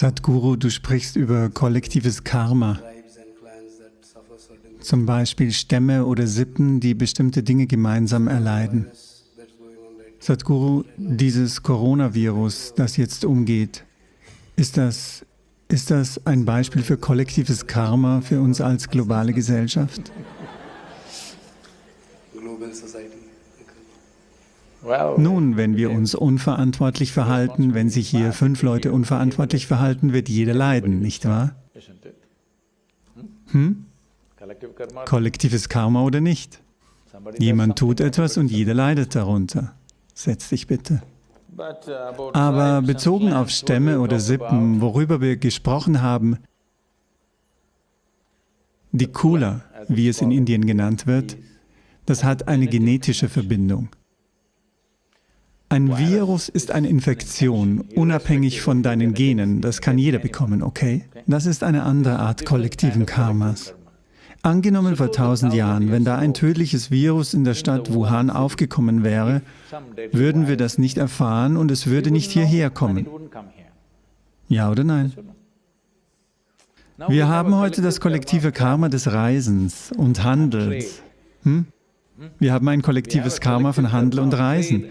Sadhguru, du sprichst über kollektives Karma, zum Beispiel Stämme oder Sippen, die bestimmte Dinge gemeinsam erleiden. Sadhguru, dieses Coronavirus, das jetzt umgeht, ist das, ist das ein Beispiel für kollektives Karma für uns als globale Gesellschaft? Nun, wenn wir uns unverantwortlich verhalten, wenn sich hier fünf Leute unverantwortlich verhalten, wird jeder leiden, nicht wahr? Hm? Kollektives Karma oder nicht? Jemand tut etwas und jeder leidet darunter. Setz dich bitte. Aber bezogen auf Stämme oder Sippen, worüber wir gesprochen haben, die Kula, wie es in Indien genannt wird, das hat eine genetische Verbindung. Ein Virus ist eine Infektion, unabhängig von deinen Genen. Das kann jeder bekommen, okay? Das ist eine andere Art kollektiven Karmas. Angenommen vor tausend Jahren, wenn da ein tödliches Virus in der Stadt Wuhan aufgekommen wäre, würden wir das nicht erfahren und es würde nicht hierher kommen. Ja oder nein? Wir haben heute das kollektive Karma des Reisens und Handels. Hm? Wir haben ein kollektives Karma von Handel und Reisen.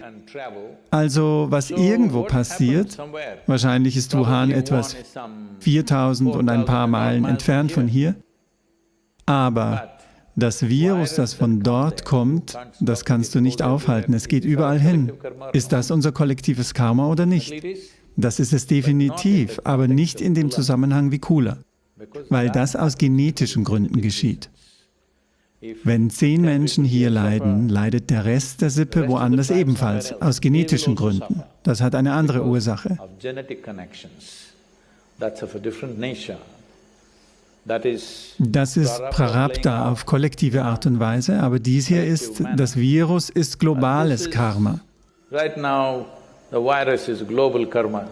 Also, was irgendwo passiert, wahrscheinlich ist Wuhan etwas 4000 und ein paar Meilen entfernt von hier, aber das Virus, das von dort kommt, das kannst du nicht aufhalten, es geht überall hin. Ist das unser kollektives Karma oder nicht? Das ist es definitiv, aber nicht in dem Zusammenhang wie Kula, weil das aus genetischen Gründen geschieht. Wenn zehn Menschen hier leiden, leidet der Rest der Sippe woanders ebenfalls, aus genetischen Gründen. Das hat eine andere Ursache. Das ist Prarabdha auf kollektive Art und Weise, aber dies hier ist, das Virus ist globales Karma.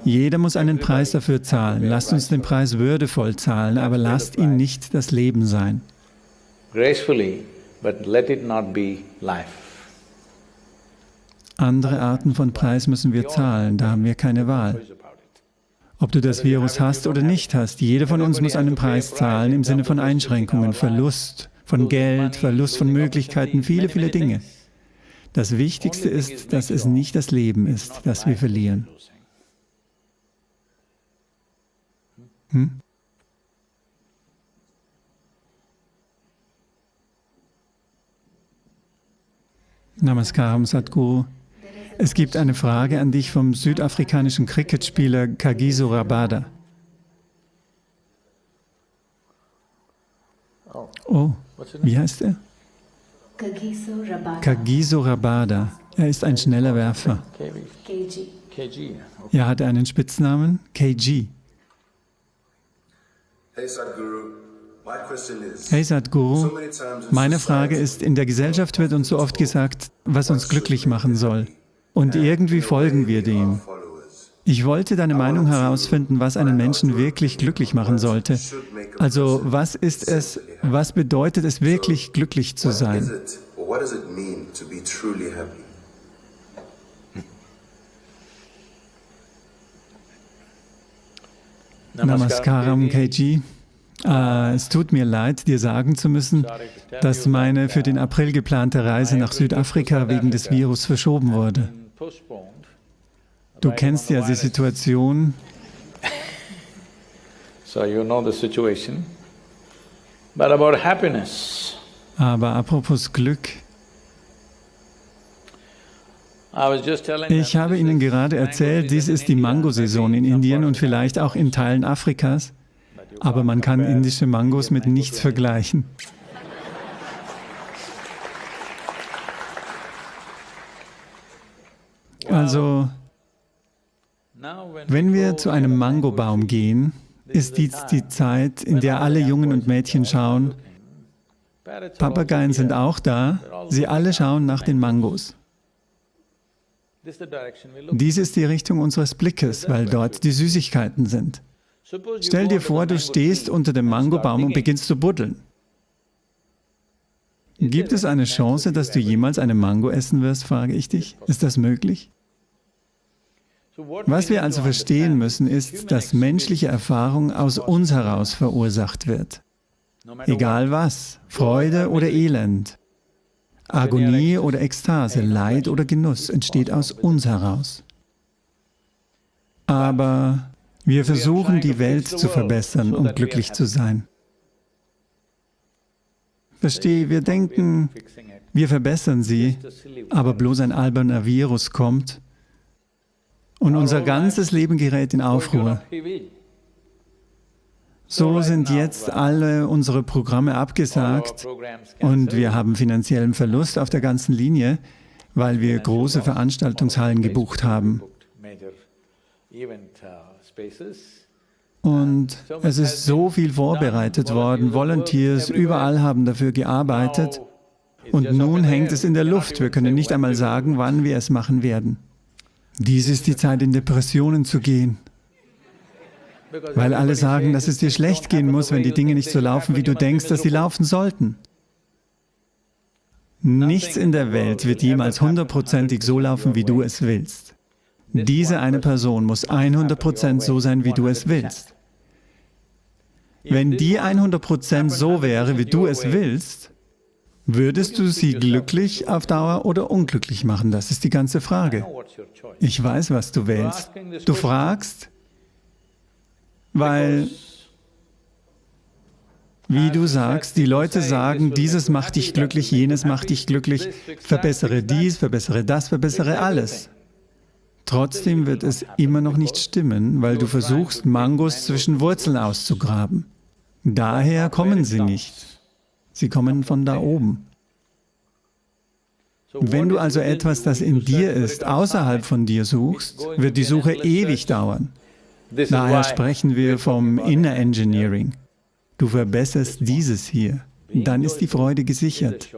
Jeder muss einen Preis dafür zahlen. Lasst uns den Preis würdevoll zahlen, aber lasst ihn nicht das Leben sein gracefully, but let it not be life. Andere Arten von Preis müssen wir zahlen, da haben wir keine Wahl. Ob du das Virus hast oder nicht hast, jeder von uns muss einen Preis zahlen im Sinne von Einschränkungen, Verlust von Geld, Verlust von Möglichkeiten, viele, viele Dinge. Das Wichtigste ist, dass es nicht das Leben ist, das wir verlieren. Hm? Namaskaram, Sadhguru. Es gibt eine Frage an dich vom südafrikanischen Cricketspieler Kagiso Rabada. Oh, wie heißt er? Kagiso Rabada. Er ist ein schneller Werfer. Er hatte einen Spitznamen, KG. Hey Sadhguru, Hey Sadhguru, meine Frage ist, in der Gesellschaft wird uns so oft gesagt, was uns glücklich machen soll. Und irgendwie folgen wir dem. Ich wollte deine Meinung herausfinden, was einen Menschen wirklich glücklich machen sollte. Also was ist es, was bedeutet es wirklich glücklich zu sein? Namaskaram, KG. Äh, es tut mir leid, dir sagen zu müssen, dass meine für den April geplante Reise nach Südafrika wegen des Virus verschoben wurde. Du kennst ja die Situation. Aber apropos Glück, ich habe Ihnen gerade erzählt, dies ist die Mangosaison in Indien und vielleicht auch in Teilen Afrikas aber man kann indische Mangos mit nichts vergleichen. Also, wenn wir zu einem Mangobaum gehen, ist dies die Zeit, in der alle Jungen und Mädchen schauen, Papageien sind auch da, sie alle schauen nach den Mangos. Dies ist die Richtung unseres Blickes, weil dort die Süßigkeiten sind. Stell dir vor, du stehst unter dem Mangobaum und beginnst zu buddeln. Gibt es eine Chance, dass du jemals eine Mango essen wirst, frage ich dich? Ist das möglich? Was wir also verstehen müssen, ist, dass menschliche Erfahrung aus uns heraus verursacht wird. Egal was, Freude oder Elend, Agonie oder Ekstase, Leid oder Genuss entsteht aus uns heraus. Aber wir versuchen, die Welt zu verbessern, um glücklich zu sein. Verstehe, wir denken, wir verbessern sie, aber bloß ein alberner Virus kommt und unser ganzes Leben gerät in Aufruhr. So sind jetzt alle unsere Programme abgesagt und wir haben finanziellen Verlust auf der ganzen Linie, weil wir große Veranstaltungshallen gebucht haben. Und es ist so viel vorbereitet worden, Volunteers überall haben dafür gearbeitet und nun hängt es in der Luft. Wir können nicht einmal sagen, wann wir es machen werden. Dies ist die Zeit, in Depressionen zu gehen. Weil alle sagen, dass es dir schlecht gehen muss, wenn die Dinge nicht so laufen, wie du denkst, dass sie laufen sollten. Nichts in der Welt wird jemals hundertprozentig so laufen, wie du es willst. Diese eine Person muss 100% so sein, wie du es willst. Wenn die 100% so wäre, wie du es willst, würdest du sie glücklich auf Dauer oder unglücklich machen? Das ist die ganze Frage. Ich weiß, was du wählst. Du fragst, weil, wie du sagst, die Leute sagen, dieses macht dich glücklich, jenes macht dich glücklich, verbessere dies, verbessere das, verbessere alles. Trotzdem wird es immer noch nicht stimmen, weil du versuchst, Mangos zwischen Wurzeln auszugraben. Daher kommen sie nicht. Sie kommen von da oben. Wenn du also etwas, das in dir ist, außerhalb von dir suchst, wird die Suche ewig dauern. Daher sprechen wir vom Inner Engineering. Du verbesserst dieses hier, dann ist die Freude gesichert.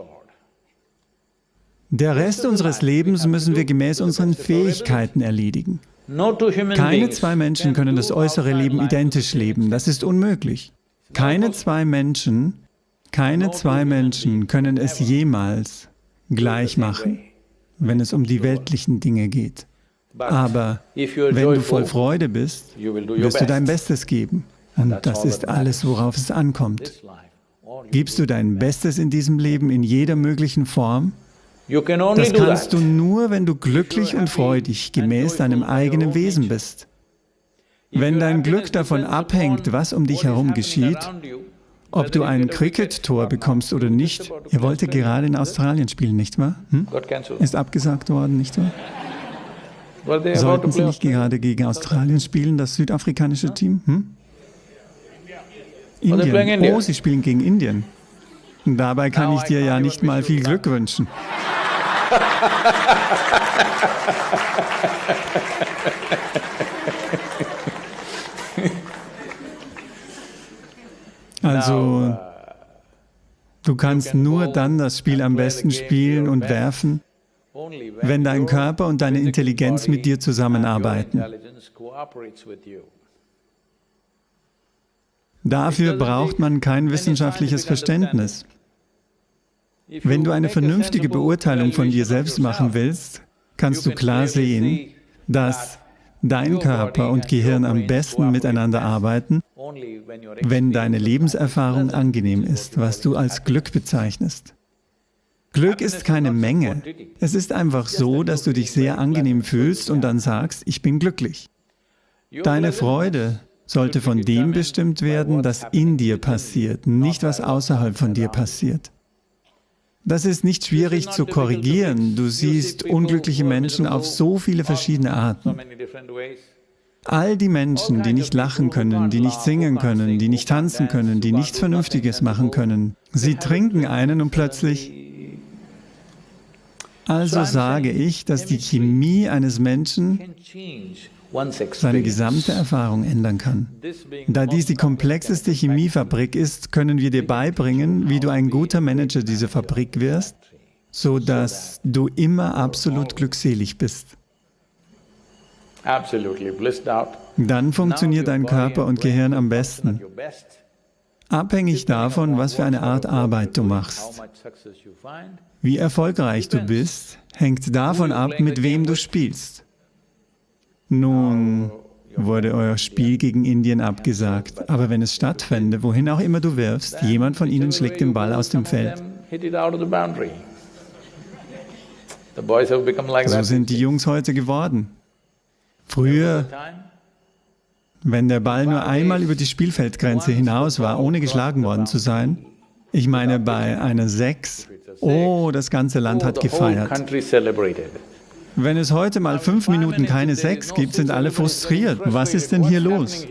Der Rest unseres Lebens müssen wir gemäß unseren Fähigkeiten erledigen. Keine zwei Menschen können das äußere Leben identisch leben, das ist unmöglich. Keine zwei Menschen, keine zwei Menschen können es jemals gleich machen, wenn es um die weltlichen Dinge geht. Aber wenn du voll Freude bist, wirst du dein Bestes geben. Und das ist alles, worauf es ankommt. Gibst du dein Bestes in diesem Leben in jeder möglichen Form, das kannst du nur, wenn du glücklich und freudig gemäß deinem eigenen Wesen bist. Wenn dein Glück davon abhängt, was um dich herum geschieht, ob du ein Cricket-Tor bekommst oder nicht, ihr wolltet gerade in Australien spielen, nicht wahr? Hm? Ist abgesagt worden, nicht wahr? Sollten Sie nicht gerade gegen Australien spielen, das südafrikanische Team? Hm? Indien. Oh, Sie spielen gegen Indien. Dabei kann ich dir ja nicht mal viel Glück wünschen. Also, du kannst nur dann das Spiel am besten spielen und werfen, wenn dein Körper und deine Intelligenz mit dir zusammenarbeiten. Dafür braucht man kein wissenschaftliches Verständnis. Wenn du eine vernünftige Beurteilung von dir selbst machen willst, kannst du klar sehen, dass dein Körper und Gehirn am besten miteinander arbeiten, wenn deine Lebenserfahrung angenehm ist, was du als Glück bezeichnest. Glück ist keine Menge. Es ist einfach so, dass du dich sehr angenehm fühlst und dann sagst, ich bin glücklich. Deine Freude sollte von dem bestimmt werden, das in dir passiert, nicht was außerhalb von dir passiert. Das ist nicht schwierig zu korrigieren. Du siehst unglückliche Menschen auf so viele verschiedene Arten. All die Menschen, die nicht lachen können, die nicht singen können, die nicht tanzen können, die nichts Vernünftiges machen können, sie trinken einen und plötzlich... Also sage ich, dass die Chemie eines Menschen seine gesamte Erfahrung ändern kann. Da dies die komplexeste Chemiefabrik ist, können wir dir beibringen, wie du ein guter Manager dieser Fabrik wirst, so dass du immer absolut glückselig bist. Dann funktioniert dein Körper und Gehirn am besten. Abhängig davon, was für eine Art Arbeit du machst. Wie erfolgreich du bist, hängt davon ab, mit wem du spielst. Nun wurde euer Spiel gegen Indien abgesagt. Aber wenn es stattfände, wohin auch immer du wirfst, jemand von ihnen schlägt den Ball aus dem Feld. So sind die Jungs heute geworden. Früher, wenn der Ball nur einmal über die Spielfeldgrenze hinaus war, ohne geschlagen worden zu sein, ich meine bei einer Sechs, oh, das ganze Land hat gefeiert. Wenn es heute mal fünf Minuten keine Sex gibt, sind alle frustriert. Was ist denn hier los?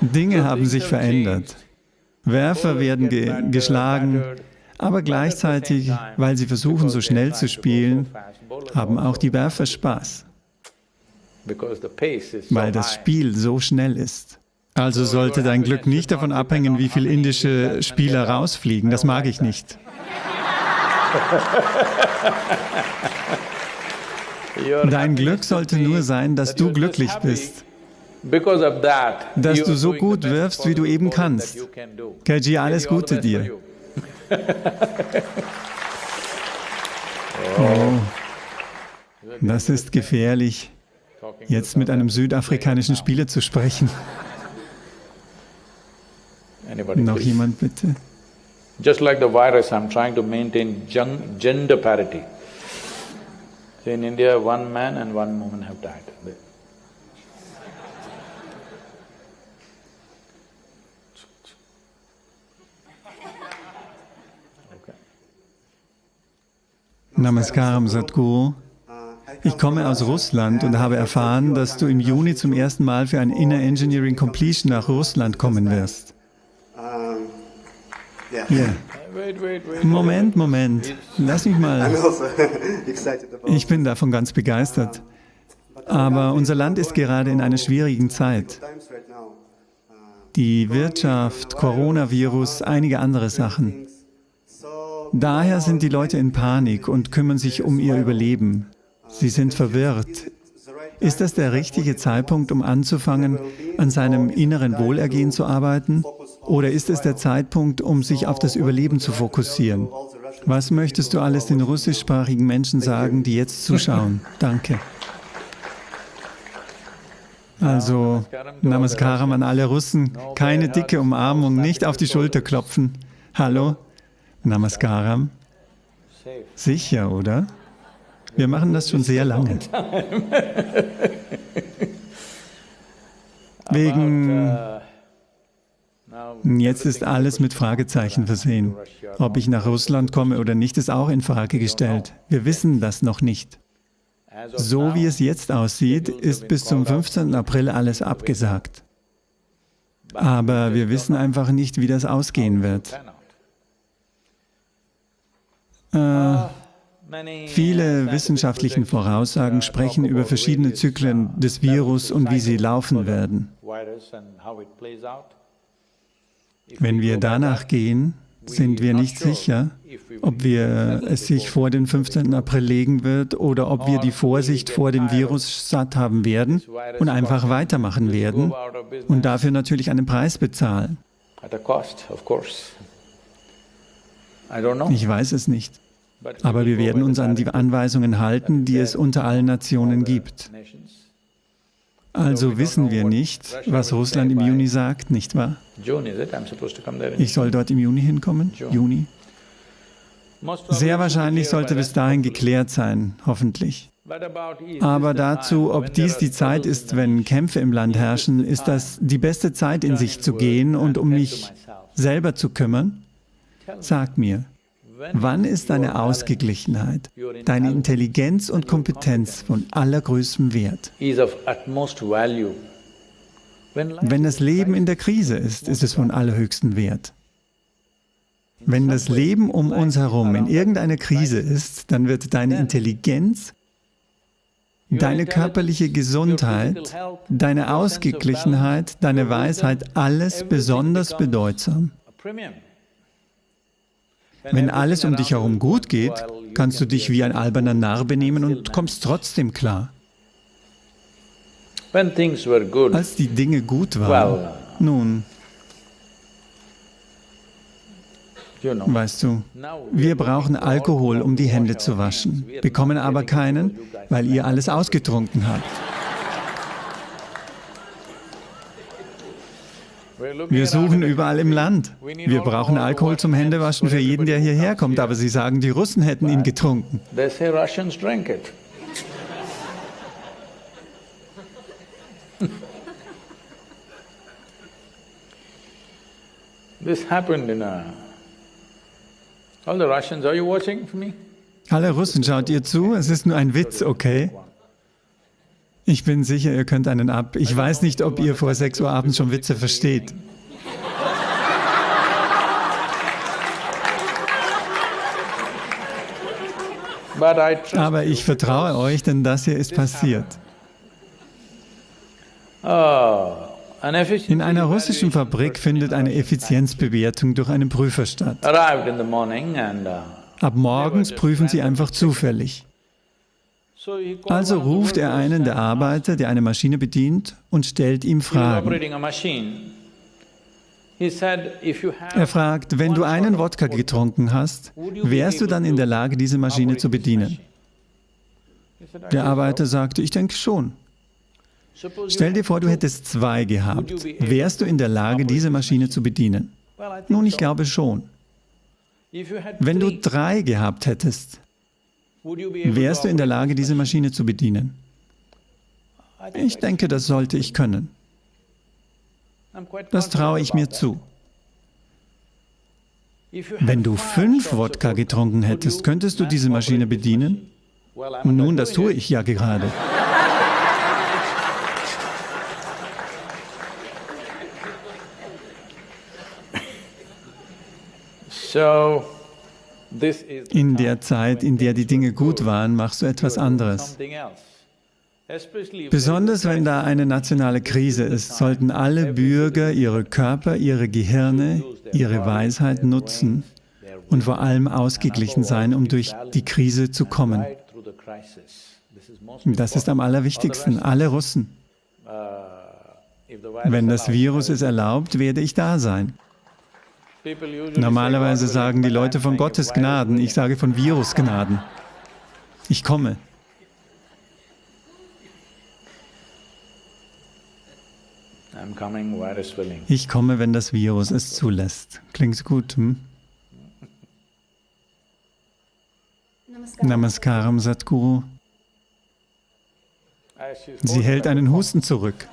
Dinge haben sich verändert. Werfer werden ge geschlagen, aber gleichzeitig, weil sie versuchen, so schnell zu spielen, haben auch die Werfer Spaß, weil das Spiel so schnell ist. Also sollte dein Glück nicht davon abhängen, wie viele indische Spieler rausfliegen. Das mag ich nicht. Dein Glück sollte nur sein, dass du glücklich bist. Dass du so gut wirfst, wie du eben kannst. Kaji, alles Gute dir. Oh, das ist gefährlich, jetzt mit einem südafrikanischen Spieler zu sprechen. Noch jemand bitte? Just like the virus, I'm trying to maintain gender parity. So in India, one man and one woman have died. Namaskaram Sadhguru. Ich komme aus Russland und habe erfahren, dass du im Juni zum ersten Mal für ein Inner Engineering Completion nach Russland kommen wirst. Ja. Moment, Moment. Lass mich mal. Ich bin davon ganz begeistert. Aber unser Land ist gerade in einer schwierigen Zeit. Die Wirtschaft, Coronavirus, einige andere Sachen. Daher sind die Leute in Panik und kümmern sich um ihr Überleben. Sie sind verwirrt. Ist das der richtige Zeitpunkt, um anzufangen, an seinem inneren Wohlergehen zu arbeiten? Oder ist es der Zeitpunkt, um sich auf das Überleben zu fokussieren? Was möchtest du alles den russischsprachigen Menschen sagen, die jetzt zuschauen? Danke. Also, Namaskaram an alle Russen. Keine dicke Umarmung, nicht auf die Schulter klopfen. Hallo? Namaskaram. Sicher, oder? Wir machen das schon sehr lange. Wegen Jetzt ist alles mit Fragezeichen versehen. Ob ich nach Russland komme oder nicht, ist auch in Frage gestellt. Wir wissen das noch nicht. So wie es jetzt aussieht, ist bis zum 15. April alles abgesagt. Aber wir wissen einfach nicht, wie das ausgehen wird. Äh, viele wissenschaftliche Voraussagen sprechen über verschiedene Zyklen des Virus und wie sie laufen werden. Wenn wir danach gehen, sind wir nicht sicher, ob wir es sich vor den 15. April legen wird oder ob wir die Vorsicht vor dem Virus satt haben werden und einfach weitermachen werden und dafür natürlich einen Preis bezahlen. Ich weiß es nicht, aber wir werden uns an die Anweisungen halten, die es unter allen Nationen gibt. Also wissen wir nicht, was Russland im Juni sagt, nicht wahr? Ich soll dort im Juni hinkommen? Juni? Sehr wahrscheinlich sollte bis dahin geklärt sein, hoffentlich. Aber dazu, ob dies die Zeit ist, wenn Kämpfe im Land herrschen, ist das die beste Zeit, in sich zu gehen und um mich selber zu kümmern? Sag mir, Wann ist deine Ausgeglichenheit, deine Intelligenz und Kompetenz von allergrößtem Wert? Wenn das Leben in der Krise ist, ist es von allerhöchstem Wert. Wenn das Leben um uns herum in irgendeiner Krise ist, dann wird deine Intelligenz, deine körperliche Gesundheit, deine Ausgeglichenheit, deine Weisheit, alles besonders bedeutsam. Wenn alles um dich herum gut geht, kannst du dich wie ein alberner Narr benehmen und kommst trotzdem klar. Als die Dinge gut waren, nun, Weißt du, wir brauchen Alkohol, um die Hände zu waschen, bekommen aber keinen, weil ihr alles ausgetrunken habt. Wir suchen überall im Land. Wir brauchen Alkohol zum Händewaschen für jeden, der hierher kommt, aber sie sagen, die Russen hätten ihn getrunken. This happened in a All the Russians, are you watching me? Alle Russen, schaut ihr zu? Es ist nur ein Witz, okay? Ich bin sicher, ihr könnt einen ab. Ich weiß nicht, ob ihr vor 6 Uhr abends schon Witze versteht. Aber ich vertraue euch, denn das hier ist passiert. Oh. In einer russischen Fabrik findet eine Effizienzbewertung durch einen Prüfer statt. Uh, Ab morgens prüfen sie einfach zufällig. Also ruft er einen der Arbeiter, der eine Maschine bedient, und stellt ihm Fragen. Er fragt, wenn du einen Wodka getrunken hast, wärst du dann in der Lage, diese Maschine zu bedienen? Der Arbeiter sagte, ich denke schon. Stell dir vor, du hättest zwei gehabt. Wärst du in der Lage, diese Maschine zu bedienen? Nun, ich glaube schon. Wenn du drei gehabt hättest, wärst du in der Lage, diese Maschine zu bedienen? Ich denke, das sollte ich können. Das traue ich mir zu. Wenn du fünf Wodka getrunken hättest, könntest du diese Maschine bedienen? Nun, das tue ich ja gerade. In der Zeit, in der die Dinge gut waren, machst du etwas anderes. Besonders wenn da eine nationale Krise ist, sollten alle Bürger ihre Körper, ihre Gehirne, ihre Weisheit nutzen und vor allem ausgeglichen sein, um durch die Krise zu kommen. Das ist am allerwichtigsten, alle Russen. Wenn das Virus es erlaubt, werde ich da sein. Normalerweise sagen die Leute von Gottes Gnaden, ich sage von Virusgnaden. Ich komme. Ich komme, wenn das Virus es zulässt. Klingt gut, hm? Namaskaram, Satguru. Sie hält einen Husten zurück.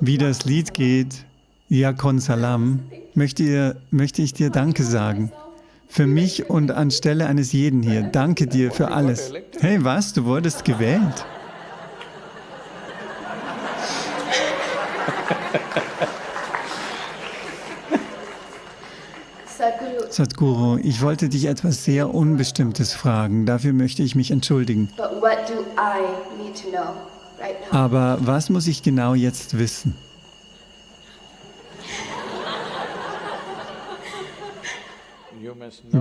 Wie das Lied geht, Yakon Salam, möchte, ihr, möchte ich dir Danke sagen. Für mich und anstelle eines jeden hier. Danke dir für alles. Hey, was? Du wurdest gewählt? Sadhguru, ich wollte dich etwas sehr Unbestimmtes fragen. Dafür möchte ich mich entschuldigen. Aber was muss ich genau jetzt wissen?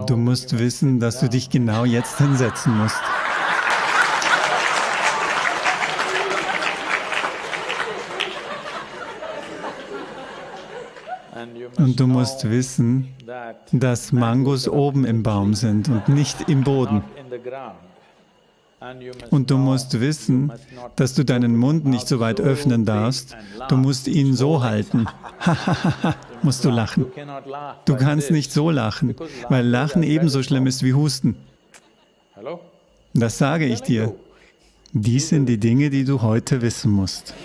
Du musst wissen, dass du dich genau jetzt hinsetzen musst. Und du musst wissen, dass Mangos oben im Baum sind und nicht im Boden. Und du musst wissen, dass du deinen Mund nicht so weit öffnen darfst. Du musst ihn so halten. musst du lachen. Du kannst nicht so lachen, weil Lachen ebenso schlimm ist wie Husten. Das sage ich dir. Dies sind die Dinge, die du heute wissen musst.